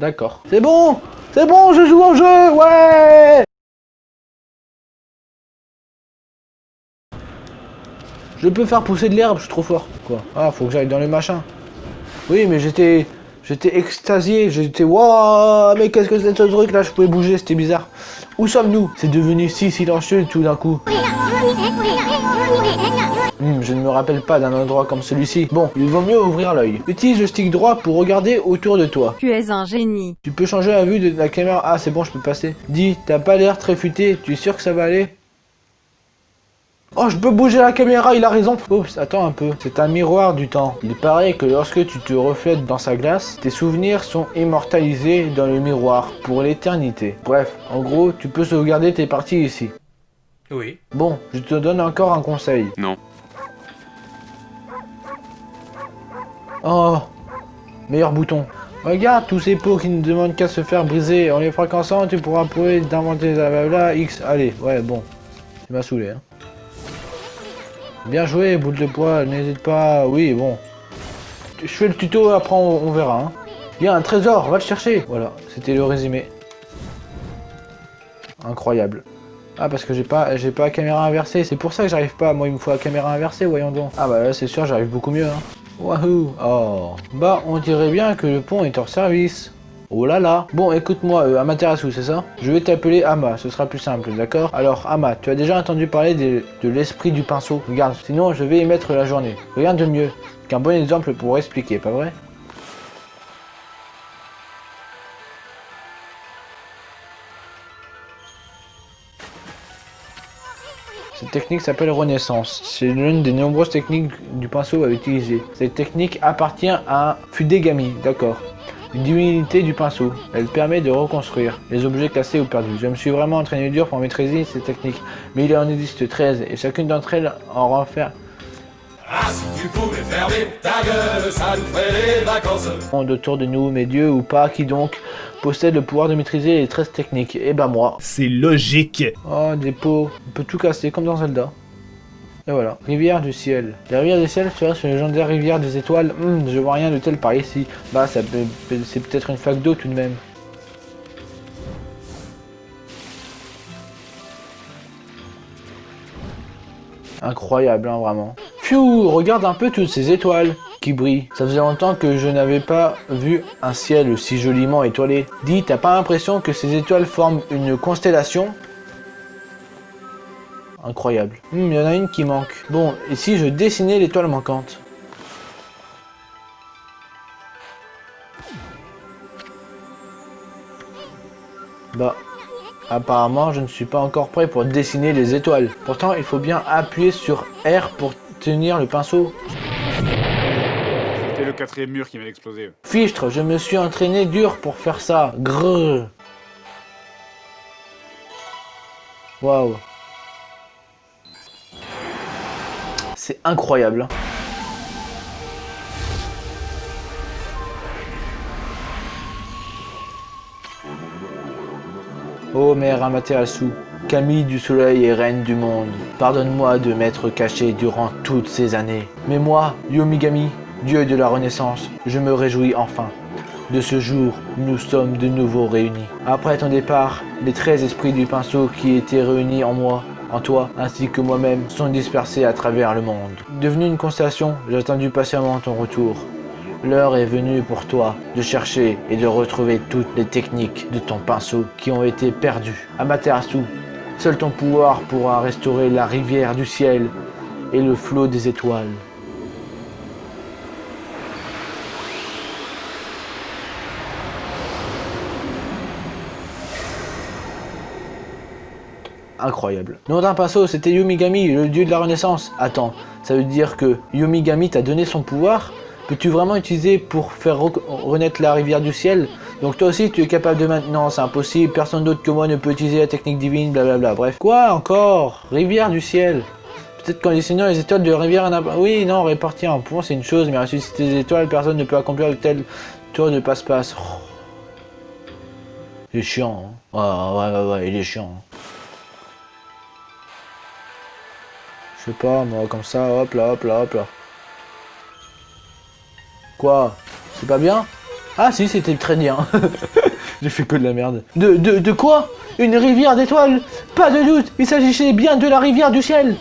D'accord. C'est bon C'est bon, je joue au jeu Ouais Je peux faire pousser de l'herbe, je suis trop fort. Quoi Ah, faut que j'aille dans les machins. Oui, mais j'étais... J'étais extasié, j'étais... Waouh Mais qu'est-ce que c'est ce truc là Je pouvais bouger, c'était bizarre. Où sommes-nous? C'est devenu si silencieux tout d'un coup. Hmm, je ne me rappelle pas d'un endroit comme celui-ci. Bon, il vaut mieux ouvrir l'œil. Utilise le stick droit pour regarder autour de toi. Tu es un génie. Tu peux changer la vue de la caméra. Ah, c'est bon, je peux passer. Dis, t'as pas l'air très futé. Tu es sûr que ça va aller? Oh, je peux bouger la caméra, il a raison. Oups, attends un peu. C'est un miroir du temps. Il paraît que lorsque tu te reflètes dans sa glace, tes souvenirs sont immortalisés dans le miroir pour l'éternité. Bref, en gros, tu peux sauvegarder tes parties ici. Oui. Bon, je te donne encore un conseil. Non. Oh, meilleur bouton. Regarde tous ces pots qui ne demandent qu'à se faire briser. En les fréquençant, tu pourras prouver d'inventer la X. Allez, ouais, bon. Tu m'as saoulé, hein. Bien joué, boule de poids, n'hésite pas. Oui, bon. Je fais le tuto, après on, verra. Hein. Il y a un trésor, va le chercher. Voilà, c'était le résumé. Incroyable. Ah parce que j'ai pas j'ai pas caméra inversée, c'est pour ça que j'arrive pas, moi il me faut la caméra inversée, voyons donc. Ah bah là c'est sûr j'arrive beaucoup mieux hein. Wahoo Oh Bah on dirait bien que le pont est hors service. Oh là là Bon, écoute-moi, euh, Amaterasu, c'est ça? Je vais t'appeler Ama, ce sera plus simple, d'accord? Alors, Ama, tu as déjà entendu parler de, l'esprit du pinceau? Regarde, sinon je vais y mettre la journée. Rien de mieux qu'un bon exemple pour expliquer, pas vrai? Cette technique s'appelle Renaissance. C'est l'une des nombreuses techniques du pinceau à utiliser. Cette technique appartient à Fudegami, d'accord? Une divinité du pinceau. Elle permet de reconstruire les objets cassés ou perdus. Je me suis vraiment entraîné dur pour maîtriser ces techniques, mais il en existe 13 et chacune d'entre elles en renferme ah, si tu pouvais fermer ta gueule, ça nous ferait les vacances. Autour de nous, mes dieux ou pas, qui donc possède le pouvoir de maîtriser les 13 techniques? Eh ben moi. C'est logique. Oh, des pots. On peut tout casser, comme dans Zelda. Voilà, rivière du ciel. La rivière du ciel, c'est une légendaire rivière des étoiles. Hum, je vois rien de tel par ici. Bah, c'est peut-être une flaque d'eau tout de même. Incroyable, hein, vraiment. Pfiou, regarde un peu toutes ces étoiles qui brillent. Ça faisait longtemps que je n'avais pas vu un ciel si joliment étoilé. Dis, t'as pas l'impression que ces étoiles forment une constellation? Incroyable. Hmm, il y en a une qui manque. Bon, et si je dessinais l'étoile manquante? Bah, apparemment, je ne suis pas encore prêt pour dessiner les étoiles. Pourtant, il faut bien appuyer sur R pour tenir le pinceau. C'était le quatrième mur qui m'a explosé. Fichtre, je me suis entraîné dur pour faire ça. Grrr. Waouh. Incroyable. Oh mère Amaterasu, Camille du soleil et reine du monde, pardonne-moi de m'être caché durant toutes ces années. Mais moi, Yomigami, dieu de la renaissance, je me réjouis enfin. De ce jour, nous sommes de nouveau réunis. Après ton départ, les 13 esprits du pinceau qui étaient réunis en moi en toi, ainsi que moi-même, sont dispersés à travers le monde. Devenu une constellation, j'ai attendu patiemment ton retour. L'heure est venue pour toi de chercher et de retrouver toutes les techniques de ton pinceau qui ont été perdues. Amaterasu, seul ton pouvoir pourra restaurer la rivière du ciel et le flot des étoiles. Incroyable. Nom d'un pinceau, c'était Yomigami, le dieu de la renaissance. Attends, ça veut dire que Yomigami t'a donné son pouvoir? Peux-tu vraiment utiliser pour faire renaître la rivière du ciel? Donc toi aussi tu es capable de maintenant, c'est impossible, personne d'autre que moi ne peut utiliser la technique divine, blablabla. Bref. Quoi encore? Rivière du ciel Peut-être qu'en dessinant les étoiles de rivière... Oui, non, répartir un point c'est une chose, mais ressusciter des étoiles, personne ne peut accomplir le tel tour de passe-passe. Oh. Il chiant, hein. ouais, ouais, ouais, il est chiant. Hein. Pas, moi, comme ça, hop là, hop là, hop là. Quoi? C'est pas bien? Ah si, c'était très bien. J'ai fait que de la merde. De, de, quoi? Une rivière d'étoiles? Pas de doute, il s'agissait bien de la rivière du ciel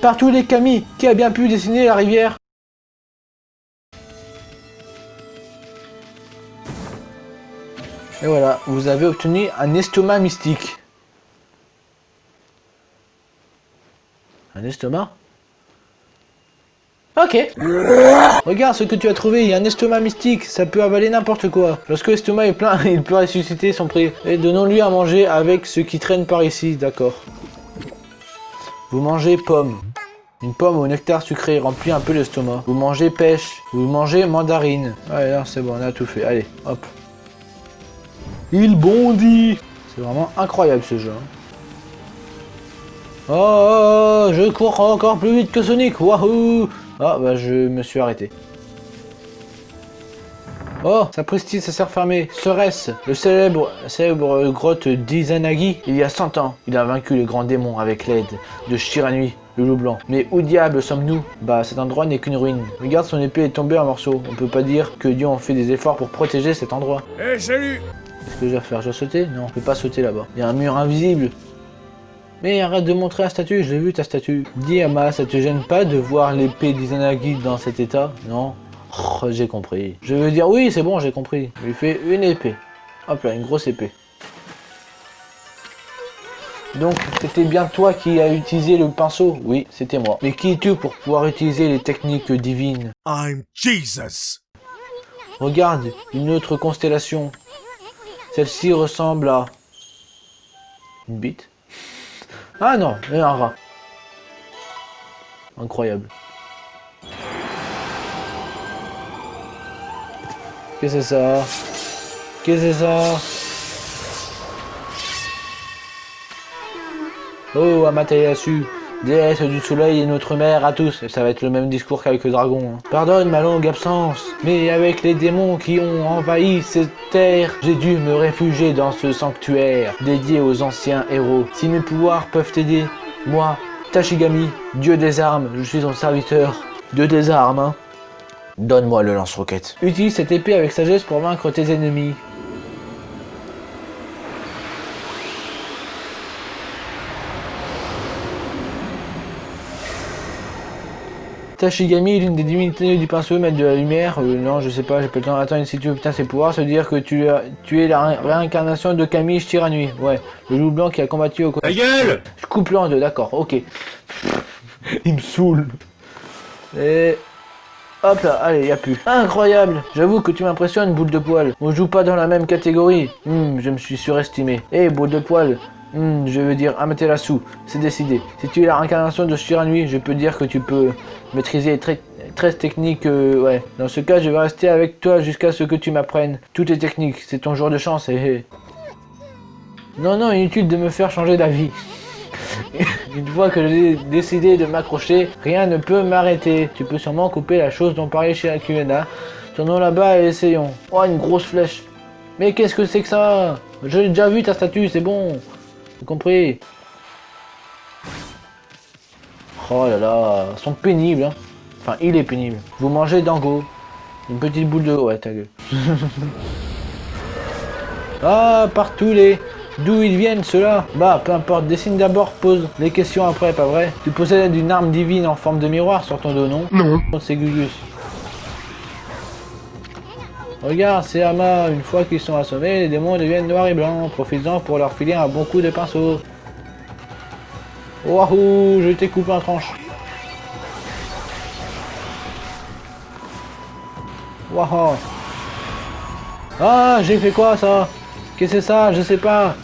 Par tous les Camille, qui a bien pu dessiner la rivière Et voilà, vous avez obtenu un estomac mystique. Estomac Ok. Regarde ce que tu as trouvé, il y a un estomac mystique, ça peut avaler n'importe quoi. Lorsque l'estomac est plein, il peut ressusciter son prix. Et donnons-lui à manger avec ce qui traîne par ici, d'accord. Vous mangez pomme. Une pomme au nectar sucré remplit un peu l'estomac. Vous mangez pêche. Vous mangez mandarine. Allez, c'est bon, on a tout fait. Allez, hop. Il bondit C'est vraiment incroyable ce jeu. Hein. Oh, oh, oh, je cours encore plus vite que Sonic, wahoo Ah, bah je me suis arrêté. Oh, sapristi, ça s'est refermé. Serait-ce le célèbre, célèbre grotte d'Izanagi? Il y a 100 ans, il a vaincu le grand démon avec l'aide de Shiranui, le loup blanc. Mais où diable sommes-nous? Bah, cet endroit n'est qu'une ruine. Regarde, son épée est tombée en morceaux. On peut pas dire que Dieu a fait des efforts pour protéger cet endroit. Eh, salut Qu'est-ce que je dois faire Je dois sauter? Non, je peux pas sauter là-bas. Il y a un mur invisible. Mais arrête de montrer la statue, je l'ai vu ta statue. Dis Ama, ça te gêne pas de voir l'épée d'Izanagi dans cet état Non oh, J'ai compris. Je veux dire oui, c'est bon, j'ai compris. Je lui fais une épée. Hop là, une grosse épée. Donc, c'était bien toi qui as utilisé le pinceau? Oui, c'était moi. Mais qui es-tu pour pouvoir utiliser les techniques divines? I'm Jesus Regarde, une autre constellation. Celle-ci ressemble à... Une bite Ah non, un rat. Incroyable. Qu'est-ce que c'est ça? Qu'est-ce que c'est ça? Oh, Amaterasu Déesse du soleil et notre mère à tous. Ça va être le même discours qu'avec le dragon. Hein. Pardonne ma longue absence, mais avec les démons qui ont envahi cette terre, j'ai dû me réfugier dans ce sanctuaire dédié aux anciens héros. Si mes pouvoirs peuvent t'aider, moi, Tashigami, dieu des armes, je suis ton serviteur. Dieu des armes, hein. Donne-moi le lance-roquette. Utilise cette épée avec sagesse pour vaincre tes ennemis. Tashigami, l'une des divinités du pinceau, maître de la lumière. Euh, non, je sais pas, j'ai pas le temps. Attends, si tu obtiens ses pouvoirs, ça veut dire que tu, tu es la réincarnation de Camille Shiranui. Ouais, le loup blanc qui a combattu au côté. gueule Je coupe le en deux, d'accord, ok. Il me saoule. Et... Hop là, allez, y a plus. Incroyable J'avoue que tu m'impressionnes, boule de poil. On joue pas dans la même catégorie. Hmm, je me suis surestimé. Eh, boule de poil, Hmm, je veux dire Amaterasu, c'est décidé. Si tu es la réincarnation de Shiranui, je peux dire que tu peux maîtriser très 13 techniques, euh, ouais. Dans ce cas, je vais rester avec toi jusqu'à ce que tu m'apprennes toutes les techniques. C'est ton jour de chance. Non, non, inutile de me faire changer d'avis. Une fois que j'ai décidé de m'accrocher, rien ne peut m'arrêter. Tu peux sûrement couper la chose dont parlait chez Akuyena. Tournons là-bas et essayons. Oh, une grosse flèche. Mais qu'est-ce que c'est que ça? J'ai déjà vu ta statue, c'est bon compris Oh là là, ils sont pénibles. Hein. Enfin, il est pénible. Vous mangez Dango. Une petite boule de... Ouais, ta gueule. ah, partout les... D'où ils viennent ceux-là Bah, peu importe, dessine d'abord, pose les questions après, pas vrai? Tu possèdes une arme divine en forme de miroir sur ton dos, non? Non. C'est Gugus. Regarde, c'est Ama, une fois qu'ils sont assommés, les démons deviennent noirs et blancs, profitant pour leur filer un bon coup de pinceau. Wahou, je t'ai coupé en tranche. Wahou. Ah, j'ai fait quoi ça? Qu'est-ce que c'est ça? Je sais pas.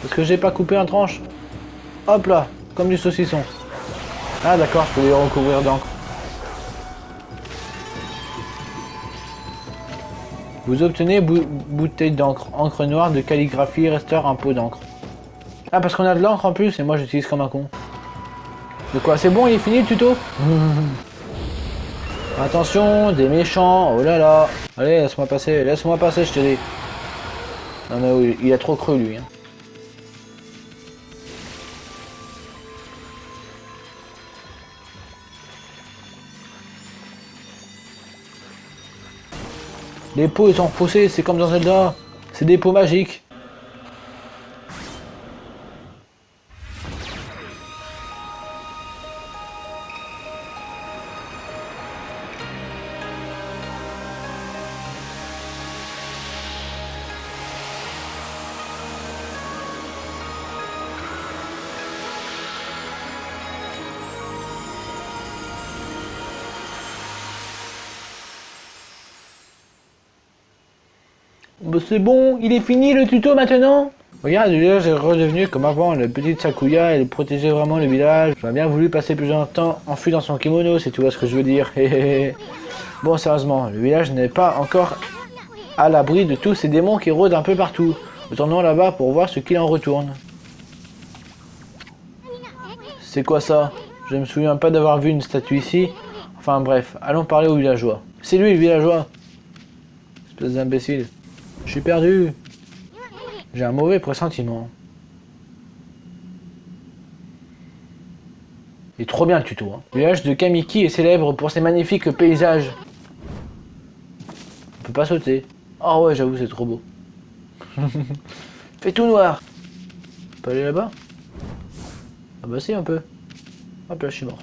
Parce que j'ai pas coupé en tranche. Hop là, comme du saucisson. Ah d'accord, je peux les recouvrir d'encre. Vous obtenez bouteille d'encre, encre noire de calligraphie, resteur un pot d'encre. Ah parce qu'on a de l'encre en plus et moi j'utilise comme un con. De quoi C'est bon, il est fini le tuto? Attention, des méchants, oh là là. Allez, laisse-moi passer, laisse-moi passer, je te dis. Non mais il a trop cru lui. Hein. Les pots ils sont c'est comme dans Zelda. C'est des pots magiques. C'est bon, il est fini le tuto maintenant Regarde, le village est redevenu comme avant, la petite Sakuya, elle protégeait vraiment le village. J'aurais bien voulu passer plus de temps enfui dans son kimono, si tu vois ce que je veux dire. bon, sérieusement, le village n'est pas encore à l'abri de tous ces démons qui rôdent un peu partout. Retournons là-bas pour voir ce qu'il en retourne. C'est quoi ça? Je me souviens pas d'avoir vu une statue ici. Enfin bref, allons parler au villageois. C'est lui le villageois Espèce d'imbécile. Je suis perdu. J'ai un mauvais pressentiment. Il est trop bien le tuto. Hein. Le village de Kamiki est célèbre pour ses magnifiques paysages. On peut pas sauter. Oh ouais, j'avoue, c'est trop beau. Fait tout noir. On peut aller là-bas? Ah bah si, un peu. Hop là, je suis mort.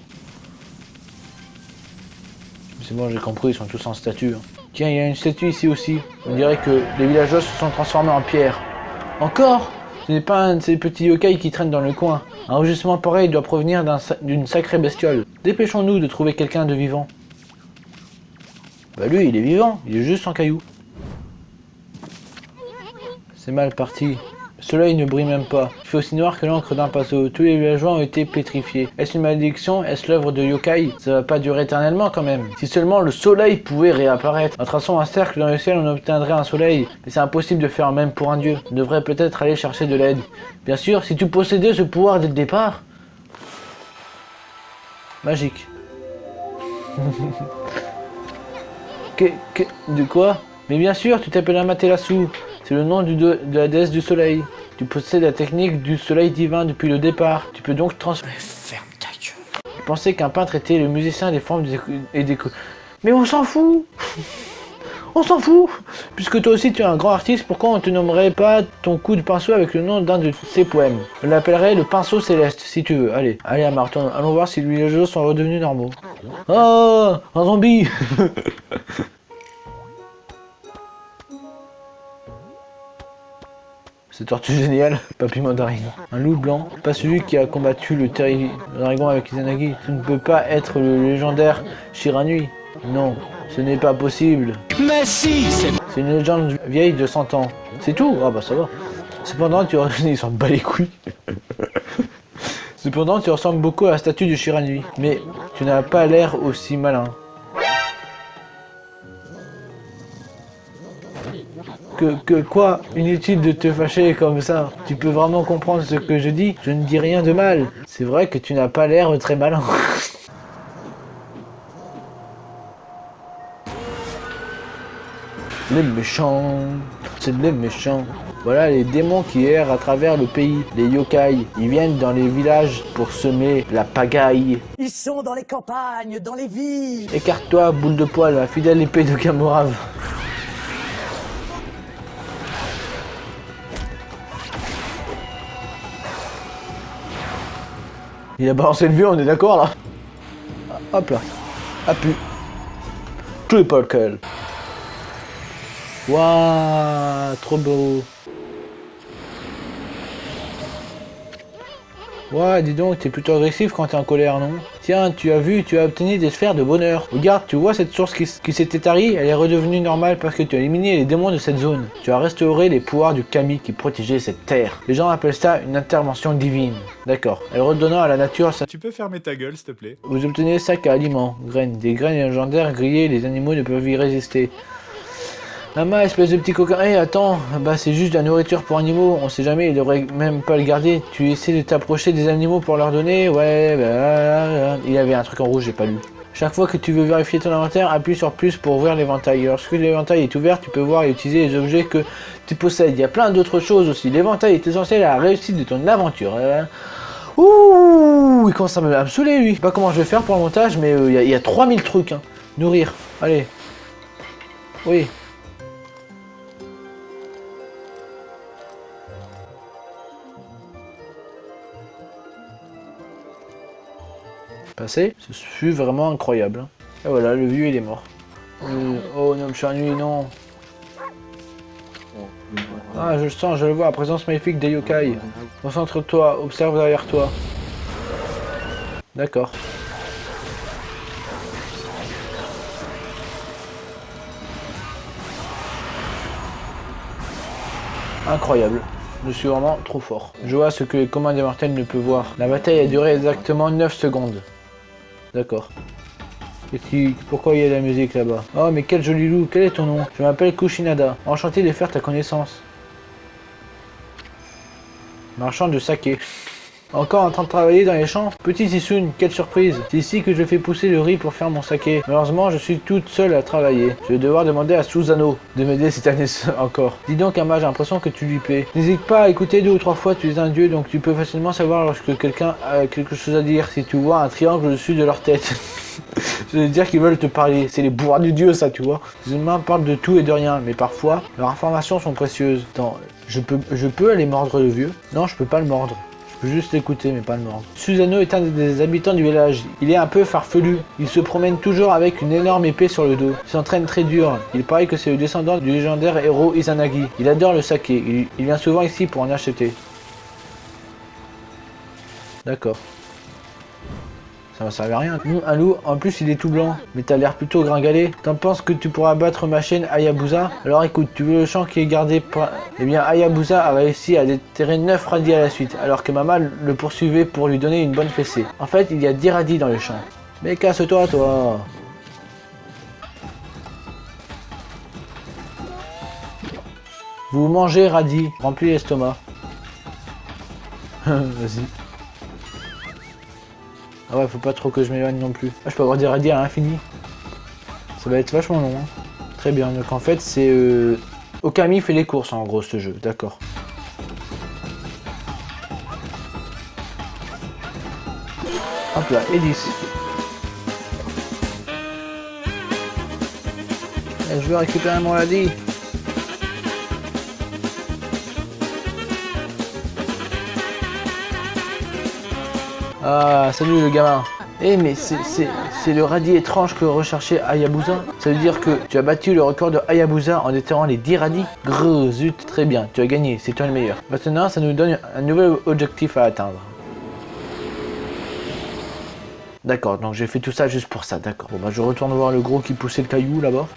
C'est bon, j'ai compris, ils sont tous en statue. Hein. Tiens, il y a une statue ici aussi. On dirait que les villageois se sont transformés en pierre. Encore Ce n'est pas un de ces petits yokai qui traînent dans le coin. Un enregistrement pareil doit provenir d'une sacrée bestiole. Dépêchons-nous de trouver quelqu'un de vivant. Bah lui, il est vivant, il est juste en caillou. C'est mal parti. Le soleil ne brille même pas. Il fait aussi noir que l'encre d'un pinceau. Tous les villageois ont été pétrifiés. Est-ce une malédiction? Est-ce l'œuvre de yokai? Ça va pas durer éternellement quand même. Si seulement le soleil pouvait réapparaître. En traçant un cercle dans le ciel, on obtiendrait un soleil. Mais c'est impossible de faire même pour un dieu. On devrait peut-être aller chercher de l'aide. Bien sûr, si tu possédais ce pouvoir dès le départ... Magique. que, que, de quoi? Mais bien sûr, tu t'appelles Amaterasu. C'est le nom de la déesse du soleil. Tu possèdes la technique du soleil divin depuis le départ. Tu peux donc transformer... Ferme ta gueule. Je pensais qu'un peintre était le musicien des formes et des... Mais on s'en fout On s'en fout Puisque toi aussi tu es un grand artiste, pourquoi on te nommerait pas ton coup de pinceau avec le nom d'un de ses poèmes? On l'appellerait le pinceau céleste, si tu veux. Allez, allez Martin, allons voir si les jeux sont redevenus normaux. Oh Un zombie C'est tortue géniale, papy mandarine. Un loup blanc, pas celui qui a combattu le dragon avec Izanagi. Ce ne peut pas être le légendaire Shiranui. Non, ce n'est pas possible. Mais si, c'est... C'est une légende vieille de 100 ans. C'est tout Ah bah ça va. Cependant, tu... Ils s'en bat les couilles. Cependant, tu ressembles beaucoup à la statue de Shiranui. Mais tu n'as pas l'air aussi malin. Que, que quoi Inutile de te fâcher comme ça. Tu peux vraiment comprendre ce que je dis Je ne dis rien de mal. C'est vrai que tu n'as pas l'air très malin. les méchants, c'est les méchants. Voilà les démons qui errent à travers le pays, les yokai. Ils viennent dans les villages pour semer la pagaille. Ils sont dans les campagnes, dans les villes. Écarte-toi, boule de poil, la fidèle épée de Kamorave. Il a balancé le vieux, on est d'accord là Hop là. Appuie. Triple kill. Waouh, trop beau. Ouais, dis donc, t'es plutôt agressif quand t'es en colère, non? Tiens, tu as vu, tu as obtenu des sphères de bonheur. Regarde, tu vois cette source qui, s'était tarie Elle est redevenue normale parce que tu as éliminé les démons de cette zone. Tu as restauré les pouvoirs du Kami qui protégeait cette terre. Les gens appellent ça une intervention divine. D'accord. Elle redonnant à la nature sa... Tu peux fermer ta gueule, s'il te plaît Vous obtenez sac à aliments, graines. Des graines légendaires grillées, les animaux ne peuvent y résister. Lama, espèce de petit coquin. Hé, attends, bah c'est juste de la nourriture pour animaux. On sait jamais, il devrait même pas le garder. Tu essaies de t'approcher des animaux pour leur donner? Ouais, bah... Il y avait un truc en rouge, j'ai pas lu. Chaque fois que tu veux vérifier ton inventaire, appuie sur plus pour ouvrir l'éventail. Lorsque l'éventail est ouvert, tu peux voir et utiliser les objets que tu possèdes. Il y a plein d'autres choses aussi. L'éventail est essentiel à la réussite de ton aventure. Ouh, il commence à me absoler lui. Je pas comment je vais faire pour le montage, mais euh, il y, a 3000 trucs. Hein. Nourrir, allez. Oui, passé. Ce fut vraiment incroyable. Et voilà, le vieux il est mort. Euh, oh non, Chanui, non. Ah, je le sens, je le vois, la présence maléfique des yokai. Concentre-toi, observe derrière toi. D'accord. Incroyable. Je suis vraiment trop fort. Je vois ce que les commandes des mortels ne peuvent voir. La bataille a duré exactement 9 secondes. D'accord. Et qui... Pourquoi il y a de la musique là-bas? Oh mais quel joli loup, quel est ton nom? Je m'appelle Kushinada. Enchanté de faire ta connaissance. Marchand de saké. Encore en train de travailler dans les champs Petit Sissoun, quelle surprise C'est ici que je fais pousser le riz pour faire mon saké. Malheureusement, je suis toute seule à travailler. Je vais devoir demander à Susano de m'aider cette année encore. Dis donc, Ama, j'ai l'impression que tu lui paies. N'hésite pas à écouter deux ou trois fois, tu es un dieu, donc tu peux facilement savoir lorsque quelqu'un a quelque chose à dire. Si tu vois un triangle au-dessus de leur tête. Je veux dire qu'ils veulent te parler. C'est les bourras du dieu, ça, tu vois. Les humains parlent de tout et de rien, mais parfois, leurs informations sont précieuses. Je peux, je peux aller mordre le vieux? Non, je peux pas le mordre. Je peux juste l'écouter, mais pas le mordre. Susano est un des habitants du village. Il est un peu farfelu. Il se promène toujours avec une énorme épée sur le dos. Il s'entraîne très dur. Il paraît que c'est le descendant du légendaire héros Izanagi. Il adore le saké. Il vient souvent ici pour en acheter. D'accord. Ça va à rien. Hum, un loup, en plus il est tout blanc. Mais t'as l'air plutôt gringalé. T'en penses que tu pourras battre ma chaîne Hayabusa? Alors écoute, tu veux le champ qui est gardé par... Eh bien Hayabusa a réussi à déterrer 9 radis à la suite, alors que Mama le poursuivait pour lui donner une bonne fessée. En fait, il y a 10 radis dans le champ. Mais casse-toi, toi Vous mangez radis, remplis l'estomac. Vas-y. Ah ouais, faut pas trop que je m'éloigne non plus. Ah, je peux avoir des radis à l'infini. Ça va être vachement long. hein. Très bien, donc en fait c'est... Euh... Okami fait les courses en gros ce jeu, d'accord. Hop là, et 10. Eh, Je veux récupérer mon radis. Ah, salut le gamin. Eh mais c'est le radis étrange que recherchait Hayabusa. Ça veut dire que tu as battu le record de Hayabusa en déterrant les 10 radis Grrr, zut, très bien, tu as gagné, c'est toi le meilleur. Maintenant, ça nous donne un nouvel objectif à atteindre. D'accord, donc j'ai fait tout ça juste pour ça, d'accord. Bon bah je retourne voir le gros qui poussait le caillou là-bas.